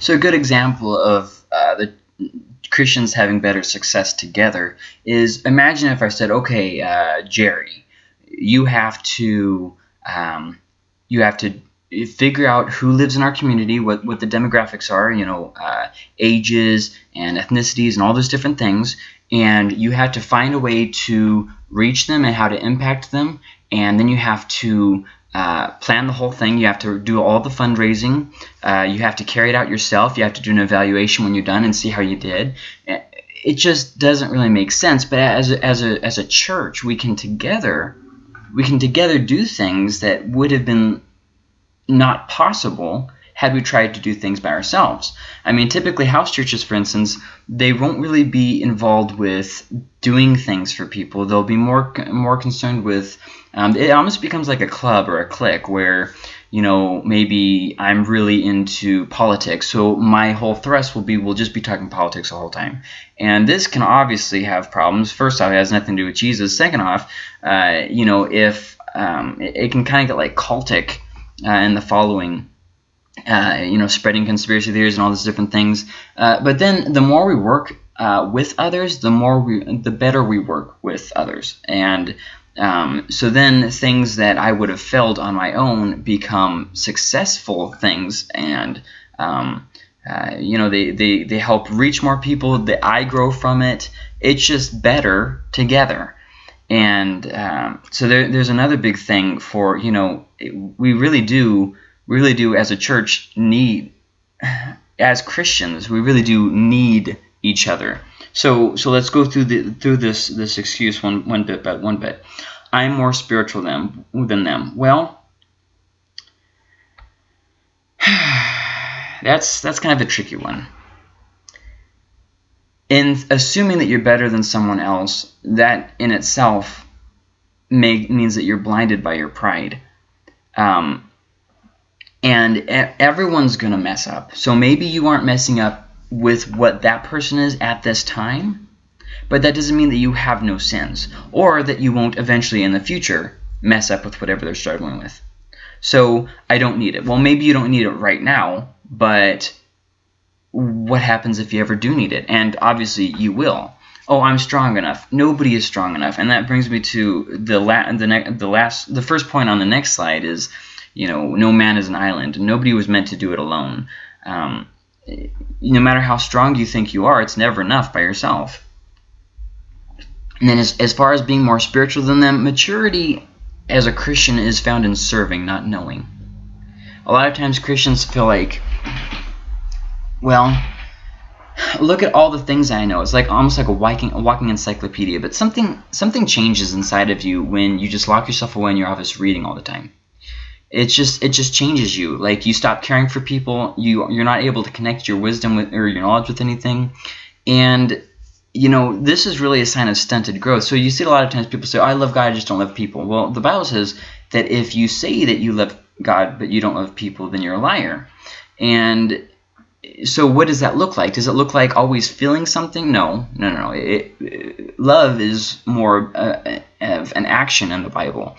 So a good example of uh, the Christians having better success together is imagine if I said, okay, uh, Jerry, you have to um, you have to figure out who lives in our community, what, what the demographics are, you know, uh, ages and ethnicities and all those different things, and you have to find a way to reach them and how to impact them, and then you have to uh, plan the whole thing. You have to do all the fundraising. Uh, you have to carry it out yourself. You have to do an evaluation when you're done and see how you did. It just doesn't really make sense. But as a, as a, as a church, we can together we can together do things that would have been not possible had we tried to do things by ourselves. I mean, typically house churches, for instance, they won't really be involved with doing things for people. They'll be more more concerned with. Um, it almost becomes like a club or a clique where you know maybe I'm really into politics, so my whole thrust will be we'll just be talking politics the whole time. And this can obviously have problems. First off, it has nothing to do with Jesus. Second off, uh, you know, if um, it, it, can kind of get like cultic uh, in the following uh, you know, spreading conspiracy theories and all these different things. Uh, but then the more we work uh, with others, the more we, the better we work with others. And um, so then things that I would have failed on my own become successful things, and um, uh, you know, they, they they help reach more people. That I grow from it. It's just better together. And um, so there, there's another big thing for you know, we really do really do as a church need as Christians we really do need each other. So so let's go through the through this this excuse one one bit by one bit. I'm more spiritual than than them. Well that's that's kind of a tricky one. In assuming that you're better than someone else that in itself may, means that you're blinded by your pride. Um, and everyone's going to mess up. So maybe you aren't messing up with what that person is at this time, but that doesn't mean that you have no sins or that you won't eventually in the future mess up with whatever they're struggling with. So I don't need it. Well, maybe you don't need it right now, but what happens if you ever do need it? And obviously you will. Oh, I'm strong enough. Nobody is strong enough. And that brings me to the la the, the last the first point on the next slide is you know, no man is an island. Nobody was meant to do it alone. Um, no matter how strong you think you are, it's never enough by yourself. And then as, as far as being more spiritual than them, maturity as a Christian is found in serving, not knowing. A lot of times Christians feel like, well, look at all the things I know. It's like almost like a walking, a walking encyclopedia. But something something changes inside of you when you just lock yourself away in your office reading all the time it's just it just changes you. Like you stop caring for people you you're not able to connect your wisdom with or your knowledge with anything. And you know this is really a sign of stunted growth. So you see a lot of times people say i love god i just don't love people. Well the bible says that if you say that you love god but you don't love people then you're a liar. And so what does that look like? Does it look like always feeling something? No no no no. It, it, love is more uh, of an action in the bible.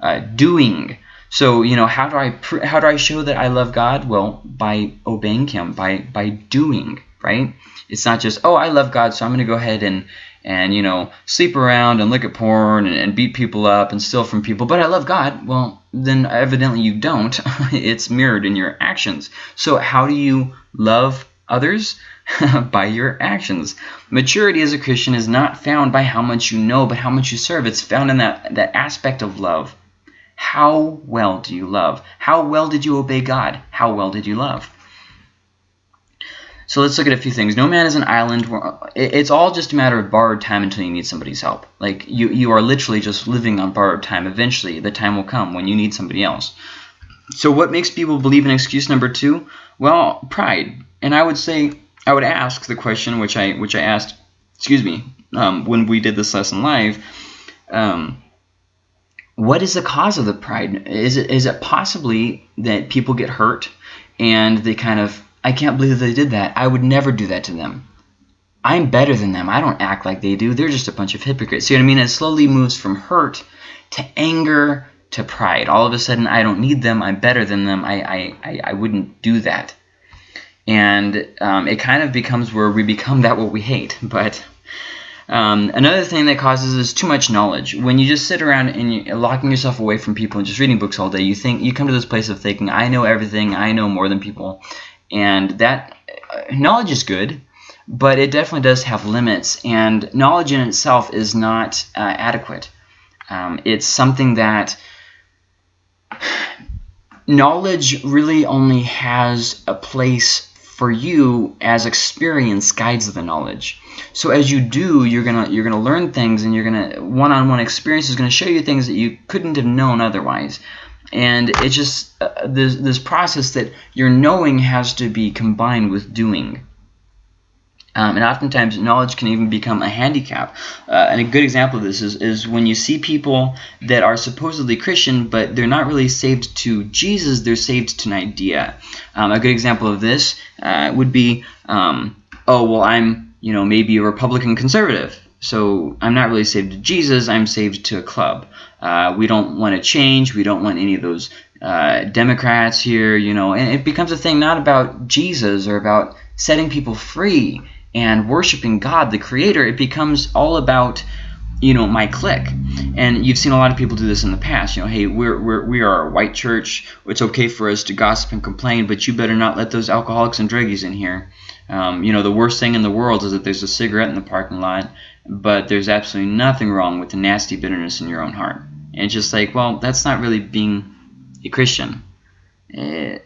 Uh, doing so, you know, how do I how do I show that I love God? Well, by obeying him, by by doing, right? It's not just, "Oh, I love God, so I'm going to go ahead and and, you know, sleep around and look at porn and, and beat people up and steal from people, but I love God." Well, then evidently you don't. it's mirrored in your actions. So, how do you love others? by your actions. Maturity as a Christian is not found by how much you know, but how much you serve. It's found in that, that aspect of love. How well do you love? How well did you obey God? How well did you love? So let's look at a few things. No man is an island. It's all just a matter of borrowed time until you need somebody's help. Like you, you are literally just living on borrowed time. Eventually, the time will come when you need somebody else. So what makes people believe in excuse number two? Well, pride. And I would say, I would ask the question, which I which I asked, excuse me, um, when we did this lesson live. Um, what is the cause of the pride? Is it is it possibly that people get hurt and they kind of I can't believe they did that. I would never do that to them. I'm better than them. I don't act like they do. They're just a bunch of hypocrites. See what I mean? It slowly moves from hurt to anger to pride. All of a sudden, I don't need them. I'm better than them. I, I, I, I wouldn't do that. and um, it kind of becomes where we become that what we hate. But um, another thing that causes is too much knowledge. When you just sit around and you're locking yourself away from people and just reading books all day, you think you come to this place of thinking, I know everything, I know more than people, and that uh, knowledge is good, but it definitely does have limits, and knowledge in itself is not uh, adequate. Um, it's something that knowledge really only has a place for you as experience guides the knowledge. So as you do, you're gonna you're gonna learn things, and you're gonna one-on-one experience is gonna show you things that you couldn't have known otherwise. And it's just uh, this this process that your knowing has to be combined with doing. Um, and oftentimes, knowledge can even become a handicap. Uh, and a good example of this is, is when you see people that are supposedly Christian, but they're not really saved to Jesus, they're saved to an idea. Um, a good example of this uh, would be, um, oh, well, I'm, you know, maybe a Republican conservative. So I'm not really saved to Jesus, I'm saved to a club. Uh, we don't want to change, we don't want any of those uh, Democrats here, you know, and it becomes a thing not about Jesus or about setting people free and worshiping God, the creator, it becomes all about you know my clique. And you've seen a lot of people do this in the past. You know hey we're, we're we are a white church. It's okay for us to gossip and complain but you better not let those alcoholics and druggies in here. Um, you know the worst thing in the world is that there's a cigarette in the parking lot but there's absolutely nothing wrong with the nasty bitterness in your own heart. And it's just like well that's not really being a christian. Eh,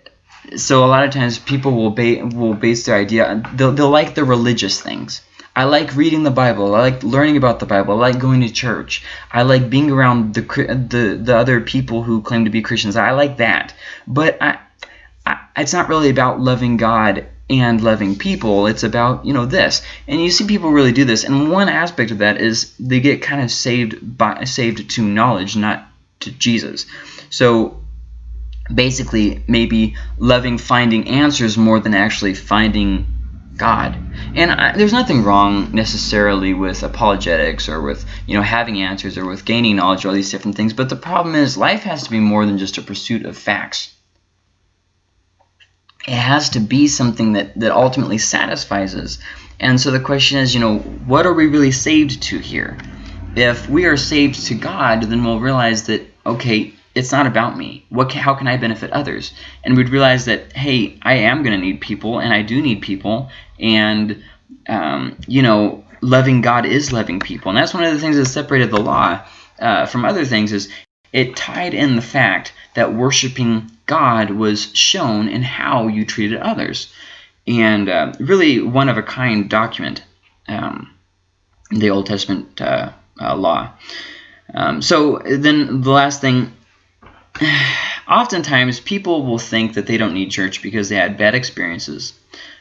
so a lot of times people will ba will base their idea they'll, they'll like the religious things I like reading the Bible. I like learning about the Bible. I like going to church. I like being around the the, the other people who claim to be Christians. I like that. But I, I, it's not really about loving God and loving people. It's about, you know, this. And you see people really do this. And one aspect of that is they get kind of saved by saved to knowledge, not to Jesus. So basically maybe loving finding answers more than actually finding God. And I, there's nothing wrong necessarily with apologetics or with you know having answers or with gaining knowledge or all these different things. But the problem is life has to be more than just a pursuit of facts. It has to be something that, that ultimately satisfies us. And so the question is, you know, what are we really saved to here? If we are saved to God, then we'll realize that, okay, it's not about me. What can, how can I benefit others? And we'd realize that hey, I am going to need people, and I do need people, and um, you know, loving God is loving people, and that's one of the things that separated the law uh, from other things is it tied in the fact that worshiping God was shown in how you treated others, and uh, really one of a kind document, um, the Old Testament uh, uh law. Um, so then the last thing oftentimes people will think that they don't need church because they had bad experiences.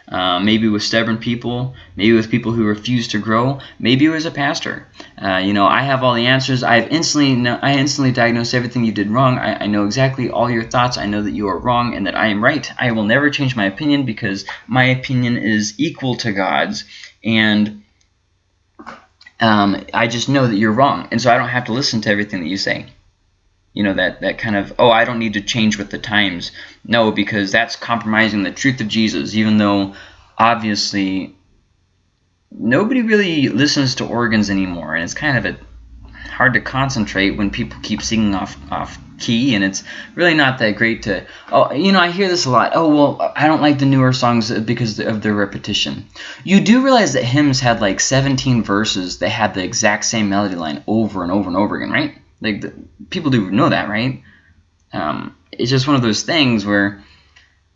Uh, maybe with stubborn people, maybe with people who refuse to grow, maybe it was a pastor. Uh, you know, I have all the answers. I have instantly, I instantly diagnose everything you did wrong. I, I, know exactly all your thoughts. I know that you are wrong and that I am right. I will never change my opinion because my opinion is equal to God's, and um, I just know that you're wrong, and so I don't have to listen to everything that you say you know that that kind of oh I don't need to change with the times. No because that's compromising the truth of Jesus even though obviously nobody really listens to organs anymore and it's kind of a hard to concentrate when people keep singing off off key and it's really not that great to oh you know I hear this a lot. Oh well I don't like the newer songs because of their repetition. You do realize that hymns had like 17 verses that had the exact same melody line over and over and over again right like the, people do know that, right? Um, it's just one of those things where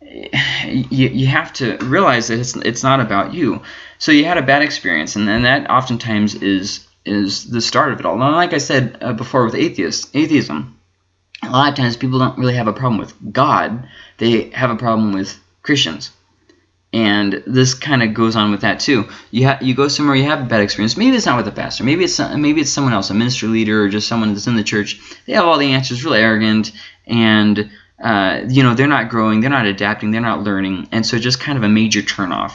you, you have to realize that it's it's not about you. So you had a bad experience, and then that oftentimes is is the start of it all. Now, like I said uh, before with atheists, atheism, a lot of times people don't really have a problem with God; they have a problem with Christians and this kind of goes on with that too. You you go somewhere, you have a bad experience. Maybe it's not with a pastor. Maybe it's maybe it's someone else, a ministry leader, or just someone that's in the church. They have all the answers, really arrogant, and uh, you know they're not growing, they're not adapting, they're not learning, and so just kind of a major turnoff.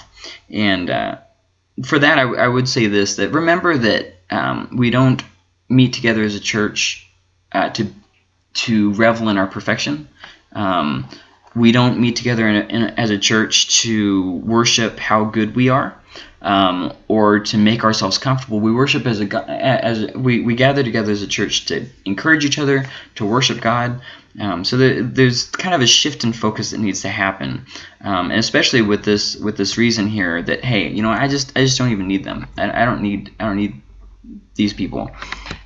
And uh, for that, I, I, would say this: that remember that um, we don't meet together as a church uh, to to revel in our perfection. Um, we don't meet together in a, in a, as a church to worship how good we are um, or to make ourselves comfortable. We worship as a as we, we gather together as a church to encourage each other to worship God. Um, so there, there's kind of a shift in focus that needs to happen, um, and especially with this with this reason here that hey, you know, I just I just don't even need them. I, I don't need I don't need these people.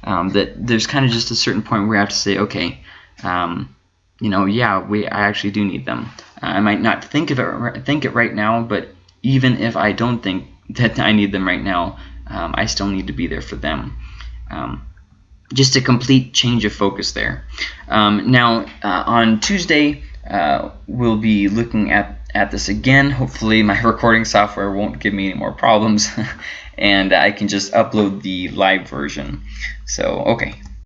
Um, that there's kind of just a certain point where I have to say, okay, um, you know, yeah, we I actually do need them. I might not think of it think it right now, but even if I don't think that I need them right now, um, I still need to be there for them. Um, just a complete change of focus there. Um, now, uh, on Tuesday, uh, we'll be looking at, at this again. Hopefully, my recording software won't give me any more problems, and I can just upload the live version. So, okay.